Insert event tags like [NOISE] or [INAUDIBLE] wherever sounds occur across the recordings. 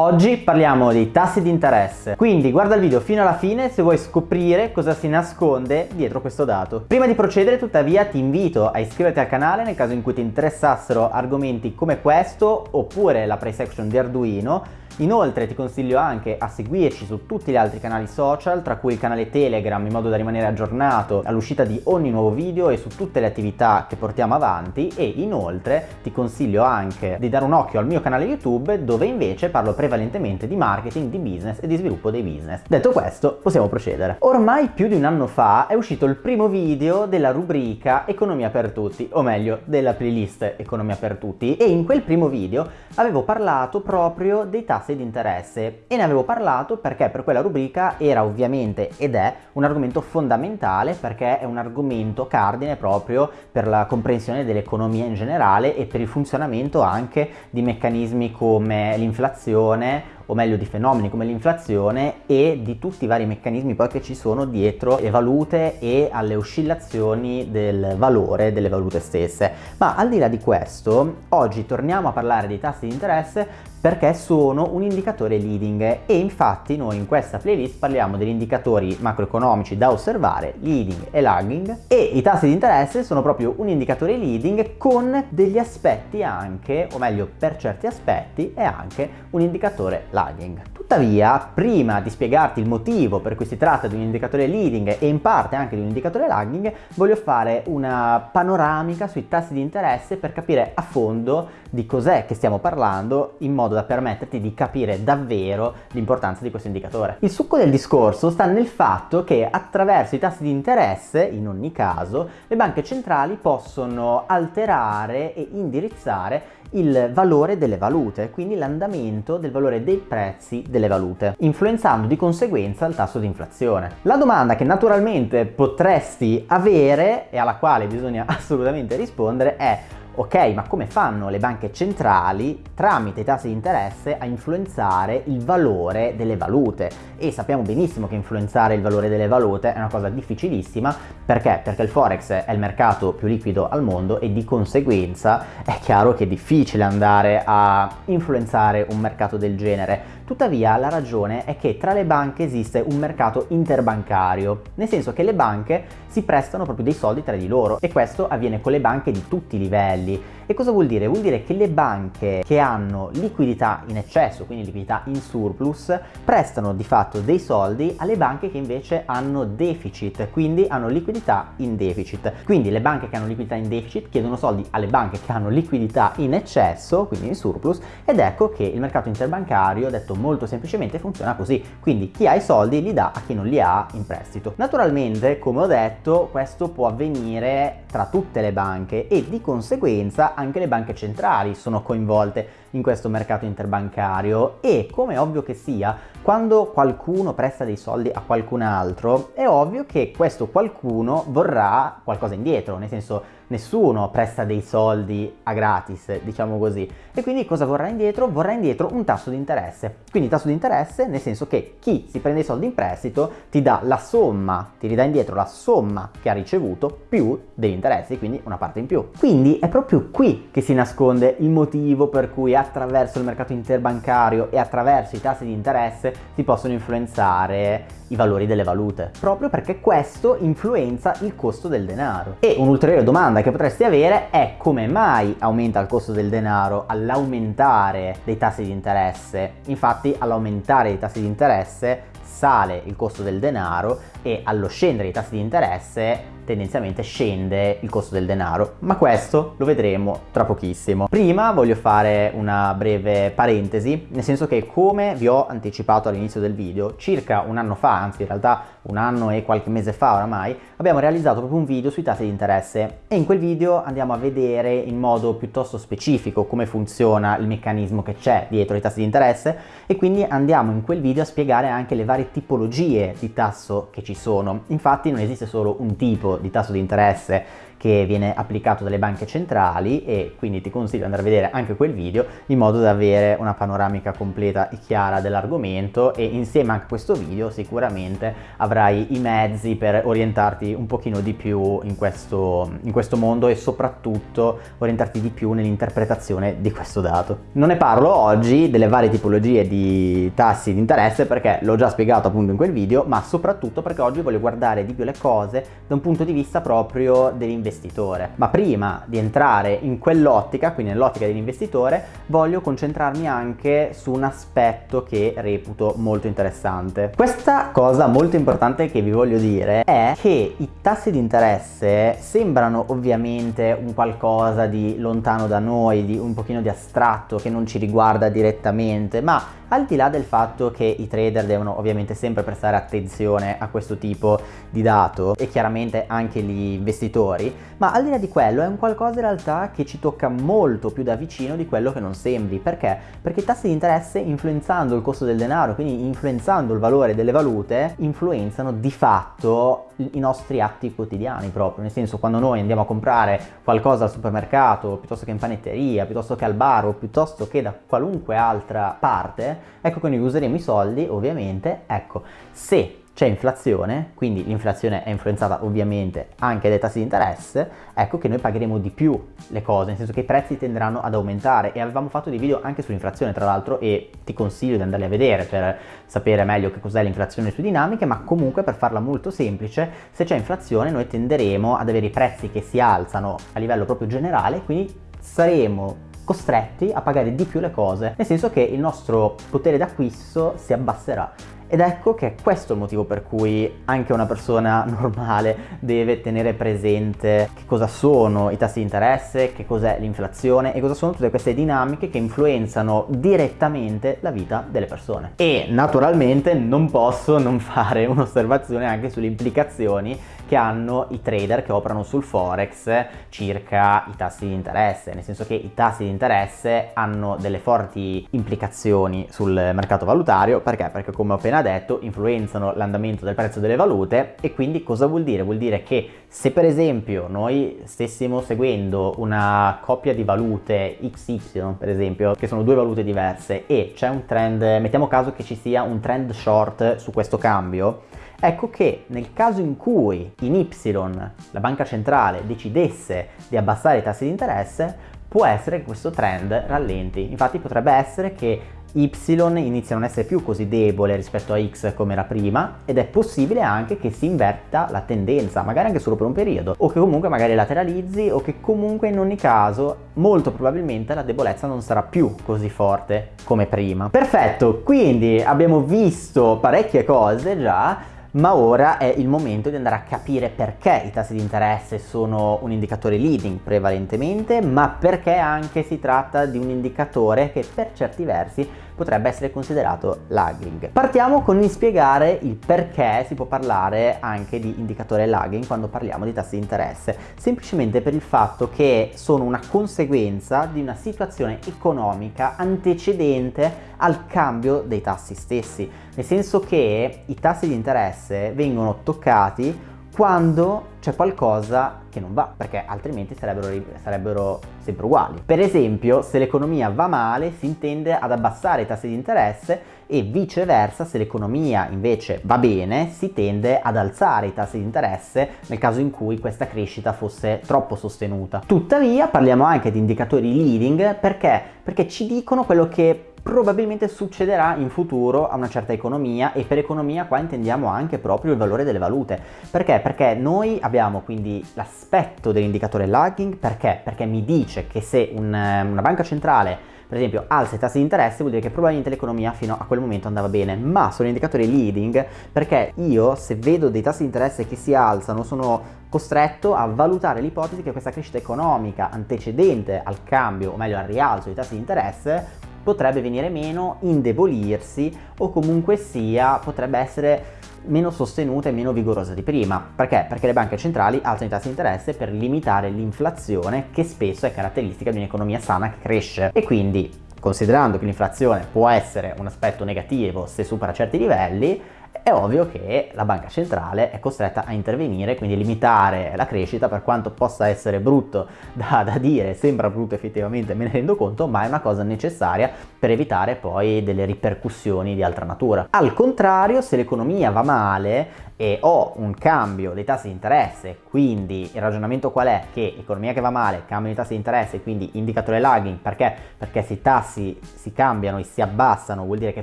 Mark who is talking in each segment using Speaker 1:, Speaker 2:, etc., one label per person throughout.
Speaker 1: Oggi parliamo dei tassi di interesse, quindi guarda il video fino alla fine se vuoi scoprire cosa si nasconde dietro questo dato. Prima di procedere tuttavia ti invito a iscriverti al canale nel caso in cui ti interessassero argomenti come questo oppure la price action di Arduino Inoltre ti consiglio anche a seguirci su tutti gli altri canali social, tra cui il canale Telegram, in modo da rimanere aggiornato all'uscita di ogni nuovo video e su tutte le attività che portiamo avanti e inoltre ti consiglio anche di dare un occhio al mio canale YouTube dove invece parlo prevalentemente di marketing, di business e di sviluppo dei business. Detto questo, possiamo procedere. Ormai più di un anno fa è uscito il primo video della rubrica Economia per tutti, o meglio, della playlist Economia per tutti e in quel primo video avevo parlato proprio dei tassi tassi di interesse. E ne avevo parlato perché per quella rubrica era ovviamente ed è un argomento fondamentale perché è un argomento cardine proprio per la comprensione dell'economia in generale e per il funzionamento anche di meccanismi come l'inflazione o meglio di fenomeni come l'inflazione e di tutti i vari meccanismi poi che ci sono dietro le valute e alle oscillazioni del valore delle valute stesse. Ma al di là di questo, oggi torniamo a parlare dei tassi di interesse perché sono un indicatore leading e infatti noi in questa playlist parliamo degli indicatori macroeconomici da osservare, leading e lagging e i tassi di interesse sono proprio un indicatore leading con degli aspetti anche, o meglio per certi aspetti, è anche un indicatore lagging. 打给你 Tuttavia, prima di spiegarti il motivo per cui si tratta di un indicatore leading e in parte anche di un indicatore lagging, voglio fare una panoramica sui tassi di interesse per capire a fondo di cos'è che stiamo parlando in modo da permetterti di capire davvero l'importanza di questo indicatore. Il succo del discorso sta nel fatto che attraverso i tassi di interesse, in ogni caso, le banche centrali possono alterare e indirizzare il valore delle valute, quindi l'andamento del valore dei prezzi delle valute, influenzando di conseguenza il tasso di inflazione. La domanda che naturalmente potresti avere e alla quale bisogna [LAUGHS] assolutamente rispondere è Ok, ma come fanno le banche centrali tramite i tassi di interesse a influenzare il valore delle valute? E sappiamo benissimo che influenzare il valore delle valute è una cosa difficilissima, perché? Perché il Forex è il mercato più liquido al mondo e di conseguenza è chiaro che è difficile andare a influenzare un mercato del genere. Tuttavia la ragione è che tra le banche esiste un mercato interbancario, nel senso che le banche si prestano proprio dei soldi tra di loro e questo avviene con le banche di tutti i livelli. E cosa vuol dire? Vuol dire che le banche che hanno liquidità in eccesso, quindi liquidità in surplus, prestano di fatto dei soldi alle banche che invece hanno deficit, quindi hanno liquidità in deficit. Quindi le banche che hanno liquidità in deficit chiedono soldi alle banche che hanno liquidità in eccesso, quindi in surplus, ed ecco che il mercato interbancario, detto molto semplicemente, funziona così. Quindi chi ha i soldi li dà a chi non li ha in prestito. Naturalmente, come ho detto, questo può avvenire tra tutte le banche e di conseguenza anche le banche centrali sono coinvolte in questo mercato interbancario e come ovvio che sia, quando qualcuno presta dei soldi a qualcun altro, è ovvio che questo qualcuno vorrà qualcosa indietro, nel senso nessuno presta dei soldi a gratis, diciamo così. E quindi cosa vorrà indietro? Vorrà indietro un tasso di interesse. Quindi tasso di interesse nel senso che chi si prende i soldi in prestito ti dà la somma, ti ridà indietro la somma che ha ricevuto più degli interessi, quindi una parte in più. Quindi è proprio qui che si nasconde il motivo per cui attraverso il mercato interbancario e attraverso i tassi di interesse si possono influenzare i valori delle valute, proprio perché questo influenza il costo del denaro. E un'ulteriore domanda che potresti avere è come mai aumenta il costo del denaro all'aumentare dei tassi di interesse? Infatti all'aumentare dei tassi di interesse sale il costo del denaro e allo scendere i tassi di interesse tendenzialmente scende il costo del denaro, ma questo lo vedremo tra pochissimo. Prima voglio fare una breve parentesi, nel senso che come vi ho anticipato all'inizio del video, circa un anno fa, anzi in realtà un anno e qualche mese fa oramai, abbiamo realizzato proprio un video sui tassi di interesse e in quel video andiamo a vedere in modo piuttosto specifico come funziona il meccanismo che c'è dietro i tassi di interesse e quindi andiamo in quel video a spiegare anche le varie tipologie di tasso che ci sono. Infatti non esiste solo un tipo di tasso di interesse che viene applicato dalle banche centrali e quindi ti consiglio di andare a vedere anche quel video in modo da avere una panoramica completa e chiara dell'argomento e insieme anche a questo video sicuramente avrai i mezzi per orientarti un pochino di più in questo, in questo mondo e soprattutto orientarti di più nell'interpretazione di questo dato. Non ne parlo oggi delle varie tipologie di tassi di interesse perché l'ho già spiegato appunto in quel video ma soprattutto perché oggi voglio guardare di più le cose da un punto di vista proprio dell'investitore. Ma prima di entrare in quell'ottica, quindi nell'ottica dell'investitore, voglio concentrarmi anche su un aspetto che reputo molto interessante. Questa cosa molto importante che vi voglio dire è che i tassi di interesse sembrano ovviamente un qualcosa di lontano da noi, di un pochino di astratto che non ci riguarda direttamente, ma al di là del fatto che i trader devono ovviamente sempre prestare attenzione a questo tipo di dato e chiaramente anche gli investitori, ma al di là di quello è un qualcosa in realtà che ci tocca molto più da vicino di quello che non sembri. Perché? Perché i tassi di interesse influenzando il costo del denaro, quindi influenzando il valore delle valute, influenzano di fatto i nostri atti quotidiani proprio, nel senso quando noi andiamo a comprare qualcosa al supermercato, piuttosto che in panetteria, piuttosto che al bar o piuttosto che da qualunque altra parte, ecco che noi useremo i soldi ovviamente, ecco, se c'è inflazione, quindi l'inflazione è influenzata ovviamente anche dai tassi di interesse, ecco che noi pagheremo di più le cose, nel senso che i prezzi tenderanno ad aumentare e avevamo fatto dei video anche sull'inflazione tra l'altro e ti consiglio di andarli a vedere per sapere meglio che cos'è l'inflazione e le sue dinamiche, ma comunque per farla molto semplice, se c'è inflazione noi tenderemo ad avere i prezzi che si alzano a livello proprio generale, quindi saremo costretti a pagare di più le cose, nel senso che il nostro potere d'acquisto si abbasserà. Ed ecco che è questo il motivo per cui anche una persona [LAUGHS] normale deve tenere presente che cosa sono i tassi di interesse, che cos'è l'inflazione e cosa sono tutte queste dinamiche che influenzano direttamente la vita delle persone. E naturalmente non posso non fare un'osservazione anche sulle implicazioni che hanno i trader che operano sul forex circa i tassi di interesse, nel senso che i tassi di interesse hanno delle forti implicazioni sul mercato valutario, perché? Perché come ho appena detto influenzano l'andamento del prezzo delle valute e quindi cosa vuol dire? Vuol dire che se per esempio noi stessimo seguendo una coppia di valute XY per esempio, che sono due valute diverse e c'è un trend, mettiamo caso che ci sia un trend short su questo cambio, Ecco che nel caso in cui in Y la banca centrale decidesse di abbassare i tassi di interesse, può essere che questo trend rallenti. Infatti potrebbe essere che Y inizia a non essere più così debole rispetto a X come era prima ed è possibile anche che si inverta la tendenza, magari anche solo per un periodo, o che comunque magari lateralizzi o che comunque in ogni caso molto probabilmente la debolezza non sarà più così forte come prima. Perfetto, quindi abbiamo visto parecchie cose già, ma ora è il momento di andare a capire perché i tassi di interesse sono un indicatore leading prevalentemente, ma perché anche si tratta di un indicatore che per certi versi potrebbe essere considerato lagging. Partiamo con il spiegare il perché si può parlare anche di indicatore lagging quando parliamo di tassi di interesse, semplicemente per il fatto che sono una conseguenza di una situazione economica antecedente al cambio dei tassi stessi, nel senso che i tassi di interesse vengono toccati quando c'è qualcosa che non va, perché altrimenti sarebbero, sarebbero, sempre uguali. Per esempio, se l'economia va male, si intende ad abbassare i tassi di interesse e viceversa, se l'economia invece va bene, si tende ad alzare i tassi di interesse nel caso in cui questa crescita fosse troppo sostenuta. Tuttavia, parliamo anche di indicatori leading perché? Perché ci dicono quello che probabilmente succederà in futuro a una certa economia e per economia qua intendiamo anche proprio il valore delle valute. Perché? Perché noi abbiamo quindi l'aspetto dell'indicatore lagging, perché? Perché mi dice che se un, una banca centrale per esempio alza i tassi di interesse vuol dire che probabilmente l'economia fino a quel momento andava bene, ma sono indicatori leading perché io se vedo dei tassi di interesse che si alzano sono costretto a valutare l'ipotesi che questa crescita economica antecedente al cambio, o meglio al rialzo dei tassi di interesse, potrebbe venire meno, indebolirsi o comunque sia potrebbe essere meno sostenuta e meno vigorosa di prima. Perché? Perché le banche centrali alzano i tassi di interesse per limitare l'inflazione che spesso è caratteristica di un'economia sana che cresce e quindi considerando che l'inflazione può essere un aspetto negativo se supera certi livelli, è ovvio che la banca centrale è costretta a intervenire, quindi limitare la crescita per quanto possa essere brutto [LAUGHS] da, da, dire, sembra brutto effettivamente, me ne rendo conto, ma è una cosa necessaria per evitare poi delle ripercussioni di altra natura. Al contrario, se l'economia va male, e ho un cambio dei tassi di interesse, quindi il ragionamento qual è? Che economia che va male, cambio dei tassi di interesse, quindi indicatore lagging, perché? Perché se i tassi si cambiano e si abbassano vuol dire che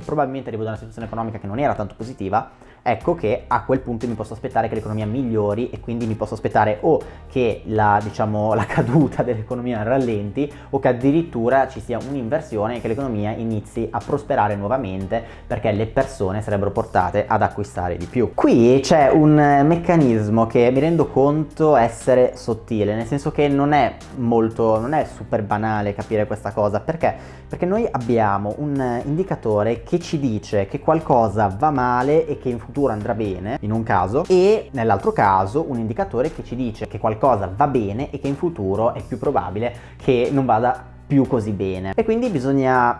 Speaker 1: probabilmente arrivo da una situazione economica che non era tanto positiva, 됩니다. Ecco che a quel punto mi posso aspettare che l'economia migliori e quindi mi posso aspettare o che la, diciamo, [LAUGHS] la caduta dell'economia rallenti o che addirittura ci sia un'inversione e che l'economia inizi a prosperare nuovamente perché le persone sarebbero portate ad acquistare di più. Qui c'è un meccanismo che mi rendo conto essere sottile, nel senso che non è molto, non è super banale capire questa cosa, perché? Perché noi abbiamo un indicatore che ci dice che qualcosa va male e che in futuro andrà bene in un caso e nell'altro caso un indicatore che ci dice che qualcosa va bene e che in futuro è più probabile che non vada più così bene. E quindi bisogna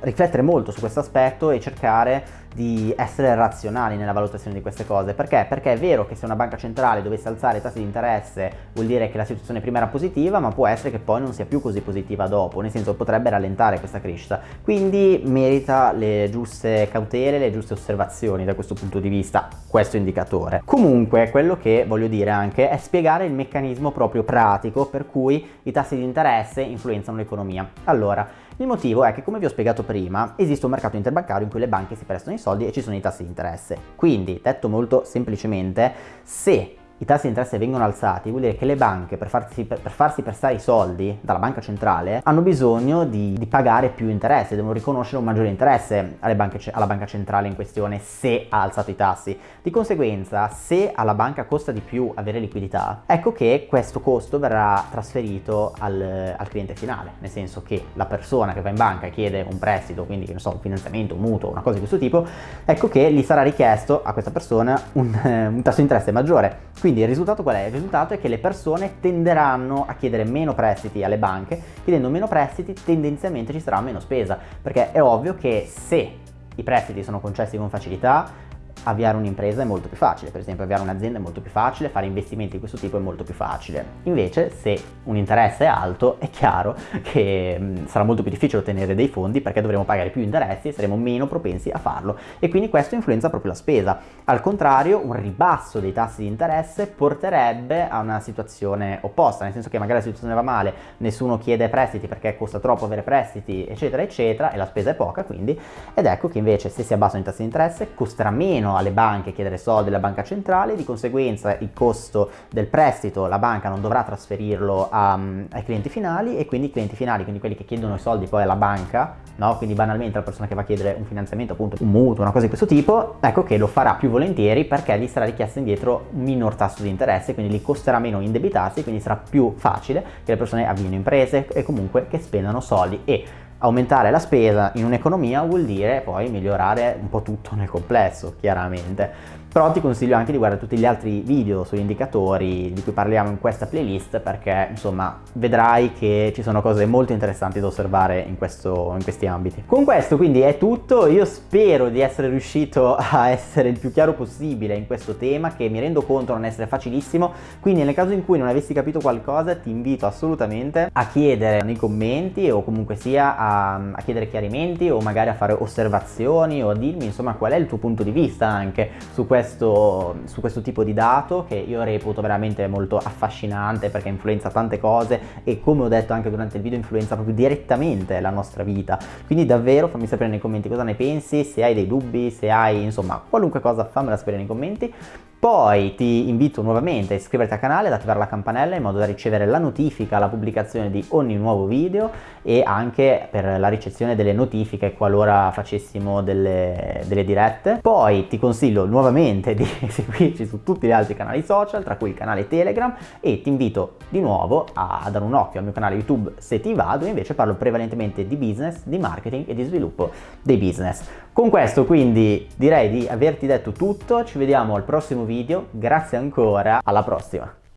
Speaker 1: riflettere molto su questo aspetto e cercare di essere razionali nella valutazione di queste cose. Perché? Perché è vero che se una banca centrale dovesse alzare i tassi di interesse vuol dire che la situazione prima era positiva, ma può essere che poi non sia più così positiva dopo, nel senso potrebbe rallentare questa crescita. Quindi merita le giuste cautele, le giuste osservazioni da questo punto di vista, questo indicatore. Comunque, quello che voglio dire anche è spiegare il meccanismo proprio pratico per cui i tassi di interesse influenzano l'economia. Allora, il motivo è che, come vi ho spiegato prima, esiste un mercato interbancario in cui le banche si prestano i soldi e ci sono i tassi di interesse. Quindi, detto molto semplicemente, se i tassi di interesse vengono alzati, vuol dire che le banche per farsi, per, farsi prestare i soldi dalla banca centrale hanno bisogno di, di, pagare più interesse, devono riconoscere un maggiore interesse banche, alla banca centrale in questione se ha alzato i tassi. Di conseguenza, se alla banca costa di più avere liquidità, ecco che questo costo verrà trasferito al, al cliente finale, nel senso che la persona che va in banca e chiede un prestito, quindi non so, un finanziamento, un mutuo, una cosa di questo tipo, ecco che gli sarà richiesto a questa persona un, [LAUGHS] un tasso di interesse maggiore. Quindi il risultato qual è? Il risultato è che le persone tenderanno a chiedere meno prestiti alle banche, chiedendo meno prestiti tendenzialmente ci sarà meno spesa, perché è ovvio che se i prestiti sono concessi con facilità, avviare un'impresa è molto più facile, per esempio avviare un'azienda è molto più facile, fare investimenti di questo tipo è molto più facile. Invece se un interesse è alto è chiaro che mh, mm, sarà molto più difficile ottenere dei fondi perché dovremo pagare più interessi e saremo meno propensi a farlo e quindi questo influenza proprio la spesa. Al contrario un ribasso dei tassi di interesse porterebbe a una situazione opposta, nel senso che magari la situazione va male, nessuno chiede prestiti perché costa troppo avere prestiti eccetera eccetera e la spesa è poca quindi ed ecco che invece se si abbassano i tassi di interesse costerà meno meno alle banche chiedere soldi alla banca centrale, di conseguenza il costo del prestito la banca non dovrà trasferirlo a, mm, ai clienti finali e quindi i clienti finali, quindi quelli che chiedono i soldi poi alla banca, no? quindi banalmente la persona che va a chiedere un finanziamento, appunto un mutuo, una cosa di questo tipo, ecco che lo farà più volentieri perché gli sarà richiesto indietro un minor tasso di interesse, quindi gli costerà meno indebitarsi, quindi sarà più facile che le persone avviino imprese e comunque che spendano soldi e Aumentare la spesa in un'economia vuol dire poi migliorare un po' tutto nel complesso, chiaramente. Però ti consiglio anche di guardare tutti gli altri video sugli indicatori di cui parliamo in questa playlist perché insomma vedrai che ci sono cose molto interessanti da osservare in, questo, in questi ambiti. Con questo quindi è tutto, io spero di essere riuscito a essere il più chiaro possibile in questo tema che mi rendo conto non essere facilissimo, quindi nel caso in cui non avessi capito qualcosa ti invito assolutamente a chiedere nei commenti o comunque sia a, a chiedere chiarimenti o magari a fare osservazioni o a dirmi insomma qual è il tuo punto di vista anche su questo su questo tipo di dato che io reputo veramente molto affascinante perché influenza tante cose e come ho detto anche durante il video influenza proprio direttamente la nostra vita. Quindi davvero fammi sapere nei commenti cosa ne pensi se hai dei dubbi se hai insomma qualunque cosa fammela sapere nei commenti poi ti invito nuovamente a iscriverti al canale, ad attivare la campanella in modo da ricevere la notifica alla pubblicazione di ogni nuovo video e anche per la ricezione delle notifiche qualora facessimo delle, delle dirette. Poi ti consiglio nuovamente di [LAUGHS] seguirci su tutti gli altri canali social, tra cui il canale Telegram e ti invito di nuovo a, dare un occhio al mio canale YouTube se ti va, dove invece parlo prevalentemente di business, di marketing e di sviluppo dei business. Con questo quindi direi di averti detto tutto, ci vediamo al prossimo video, grazie ancora, alla prossima!